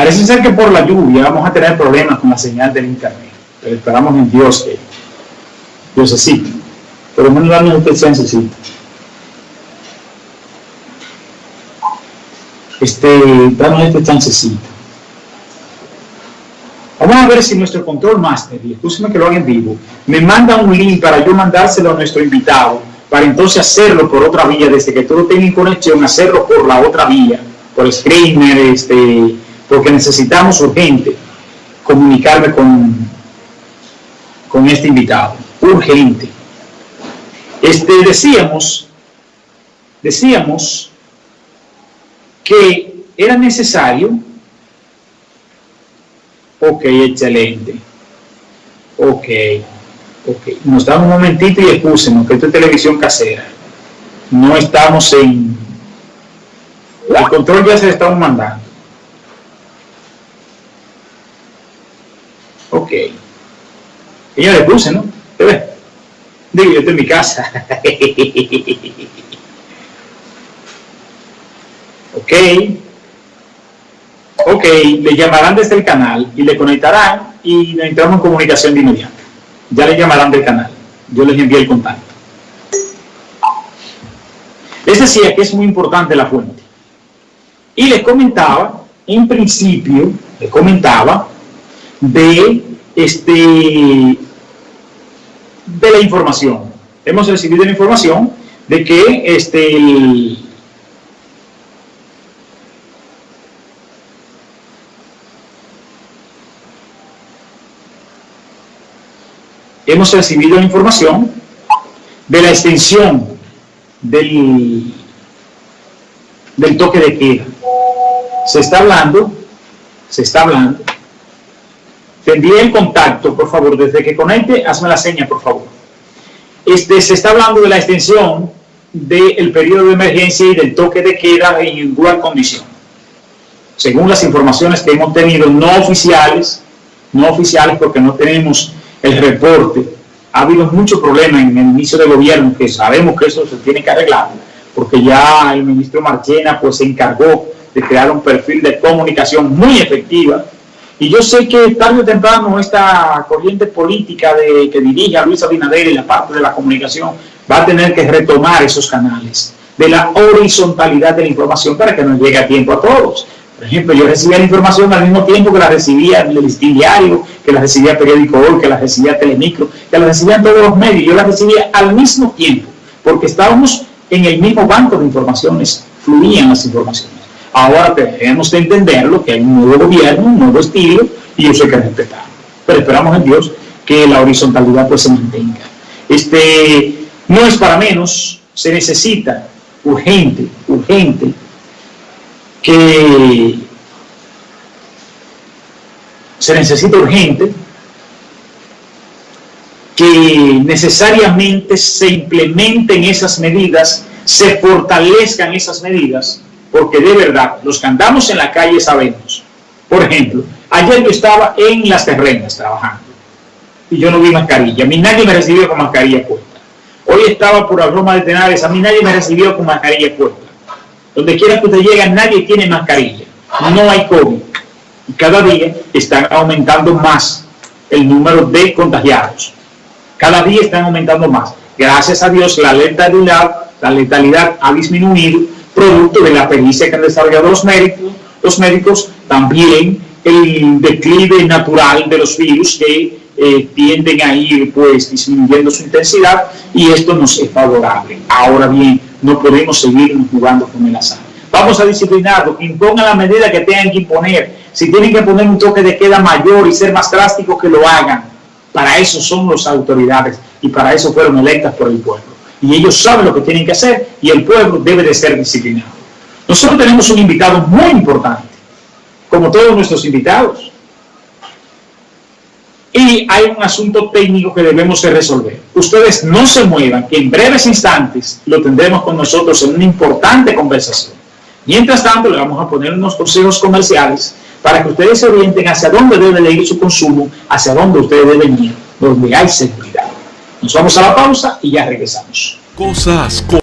Parece ser que por la lluvia vamos a tener problemas con la señal del internet. Pero esperamos en Dios que Dios así. Por lo menos darnos este chancecito. Este, darnos este chancecito. Vamos a ver si nuestro control master, y escúcheme que lo haga en vivo, me manda un link para yo mandárselo a nuestro invitado, para entonces hacerlo por otra vía, desde que todo tenga en conexión, hacerlo por la otra vía, por screener, este, porque necesitamos urgente comunicarme con, con este invitado, urgente. Este, decíamos, decíamos que era necesario Ok, excelente. Ok, ok. Nos damos un momentito y excúsenos que esto es televisión casera. No estamos en... El control ya se le estamos mandando. Ok. Ella le puse, ¿no? ¿Te ves? Digo, yo estoy en mi casa. ok. Ok, le llamarán desde el canal y le conectarán y entramos en comunicación de inmediato. Ya le llamarán del canal. Yo les envío el contacto. Les decía que es muy importante la fuente. Y les comentaba, en principio, les comentaba de este de la información. Hemos recibido la información de que este hemos recibido información de la extensión del, del toque de queda. Se está hablando, se está hablando. Te envíe el contacto, por favor, desde que conecte, hazme la seña, por favor. Este, se está hablando de la extensión del periodo de emergencia y del toque de queda en igual condición. Según las informaciones que hemos tenido no oficiales, no oficiales porque no tenemos el reporte. Ha habido muchos problemas en el inicio del gobierno, que sabemos que eso se tiene que arreglar, porque ya el ministro Marchena pues, se encargó de crear un perfil de comunicación muy efectiva. Y yo sé que tarde o temprano esta corriente política de, que dirige a Luis Abinader y la parte de la comunicación va a tener que retomar esos canales de la horizontalidad de la información para que nos llegue a tiempo a todos. Por ejemplo, yo recibía la información al mismo tiempo que la recibía el diario, que la recibía Periódico Hoy, que la recibía Telemicro, que la recibían todos los medios. Yo la recibía al mismo tiempo, porque estábamos en el mismo banco de informaciones, fluían las informaciones. Ahora tenemos que entenderlo, que hay un nuevo gobierno, un nuevo estilo, y eso hay que respetarlo. Pero esperamos en Dios que la horizontalidad pues se mantenga. Este, no es para menos, se necesita urgente, urgente, que se necesita urgente que necesariamente se implementen esas medidas, se fortalezcan esas medidas, porque de verdad, los que andamos en la calle sabemos. Por ejemplo, ayer yo estaba en las terrenas trabajando y yo no vi mascarilla, a mí nadie me recibió con mascarilla puesta. Hoy estaba por la Roma de Tenares, a mí nadie me recibió con mascarilla puesta. Donde quiera que usted llegue, nadie tiene mascarilla. No hay COVID. Y cada día están aumentando más el número de contagiados. Cada día están aumentando más. Gracias a Dios, la letalidad, la letalidad ha disminuido, producto de la pericia que han desarrollado los médicos, los médicos también el declive natural de los virus que eh, tienden a ir pues disminuyendo su intensidad y esto nos es favorable. Ahora bien, no podemos seguir jugando con el azar. Vamos a disciplinarlo, impongan la medida que tengan que imponer. Si tienen que poner un toque de queda mayor y ser más drásticos, que lo hagan. Para eso son las autoridades y para eso fueron electas por el pueblo. Y ellos saben lo que tienen que hacer y el pueblo debe de ser disciplinado. Nosotros tenemos un invitado muy importante, como todos nuestros invitados. Y hay un asunto técnico que debemos de resolver. Ustedes no se muevan, que en breves instantes lo tendremos con nosotros en una importante conversación. Mientras tanto, le vamos a poner unos consejos comerciales para que ustedes se orienten hacia dónde debe de ir su consumo, hacia dónde ustedes deben ir, donde hay seguridad. Nos vamos a la pausa y ya regresamos.